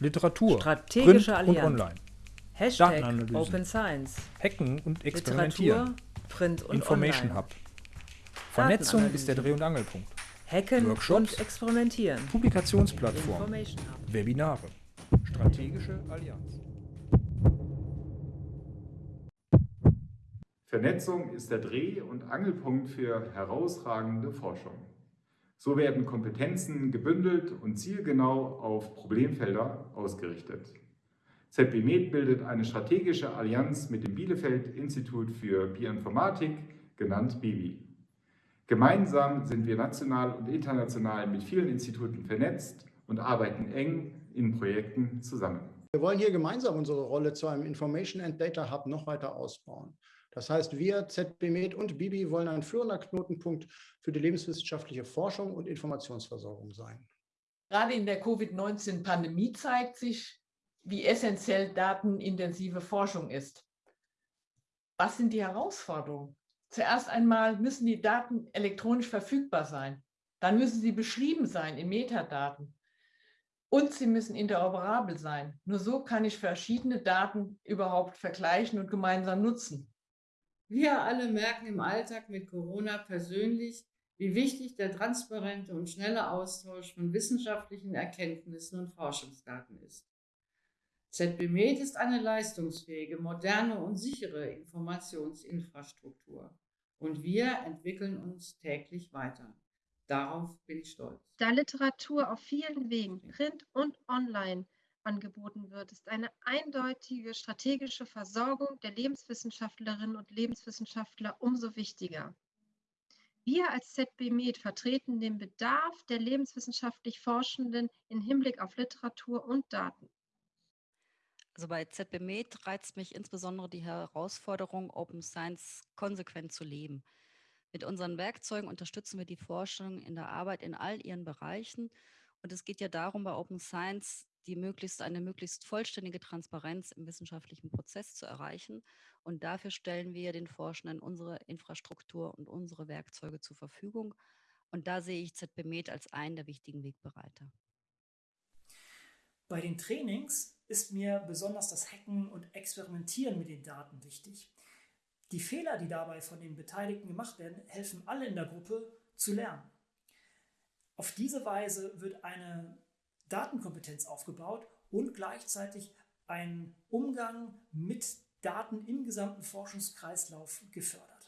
Literatur, Strategische Print und Allianz. Online. Hashtag Datenanalysen. Open Science. Hacken und Experimentieren. Literatur, Print und Information Online. Hub. Vernetzung ist der Dreh- und Angelpunkt. Hacken Workshops. und Experimentieren. Publikationsplattform. Webinare. Strategische Allianz. Vernetzung ist der Dreh- und Angelpunkt für herausragende Forschung. So werden Kompetenzen gebündelt und zielgenau auf Problemfelder ausgerichtet. ZB Med bildet eine strategische Allianz mit dem Bielefeld Institut für Bioinformatik, genannt BIBI. Gemeinsam sind wir national und international mit vielen Instituten vernetzt und arbeiten eng in Projekten zusammen. Wir wollen hier gemeinsam unsere Rolle zu einem Information and Data Hub noch weiter ausbauen. Das heißt, wir, ZB Med und Bibi wollen ein führender Knotenpunkt für die lebenswissenschaftliche Forschung und Informationsversorgung sein. Gerade in der Covid-19-Pandemie zeigt sich, wie essentiell datenintensive Forschung ist. Was sind die Herausforderungen? Zuerst einmal müssen die Daten elektronisch verfügbar sein. Dann müssen sie beschrieben sein in Metadaten. Und sie müssen interoperabel sein. Nur so kann ich verschiedene Daten überhaupt vergleichen und gemeinsam nutzen. Wir alle merken im Alltag mit Corona persönlich, wie wichtig der transparente und schnelle Austausch von wissenschaftlichen Erkenntnissen und Forschungsdaten ist. ZB Med ist eine leistungsfähige, moderne und sichere Informationsinfrastruktur. Und wir entwickeln uns täglich weiter. Darauf bin ich stolz. Da Literatur auf vielen Wegen, print und online, angeboten wird, ist eine eindeutige strategische Versorgung der Lebenswissenschaftlerinnen und Lebenswissenschaftler umso wichtiger. Wir als ZB Med vertreten den Bedarf der lebenswissenschaftlich Forschenden im Hinblick auf Literatur und Daten. Also bei ZB Med reizt mich insbesondere die Herausforderung, Open Science konsequent zu leben. Mit unseren Werkzeugen unterstützen wir die Forschung in der Arbeit in all ihren Bereichen. Und es geht ja darum, bei Open Science die möglichst, eine möglichst vollständige Transparenz im wissenschaftlichen Prozess zu erreichen. Und dafür stellen wir den Forschenden unsere Infrastruktur und unsere Werkzeuge zur Verfügung. Und da sehe ich ZB Med als einen der wichtigen Wegbereiter. Bei den Trainings ist mir besonders das Hacken und Experimentieren mit den Daten wichtig. Die Fehler, die dabei von den Beteiligten gemacht werden, helfen alle in der Gruppe zu lernen. Auf diese Weise wird eine Datenkompetenz aufgebaut und gleichzeitig ein Umgang mit Daten im gesamten Forschungskreislauf gefördert.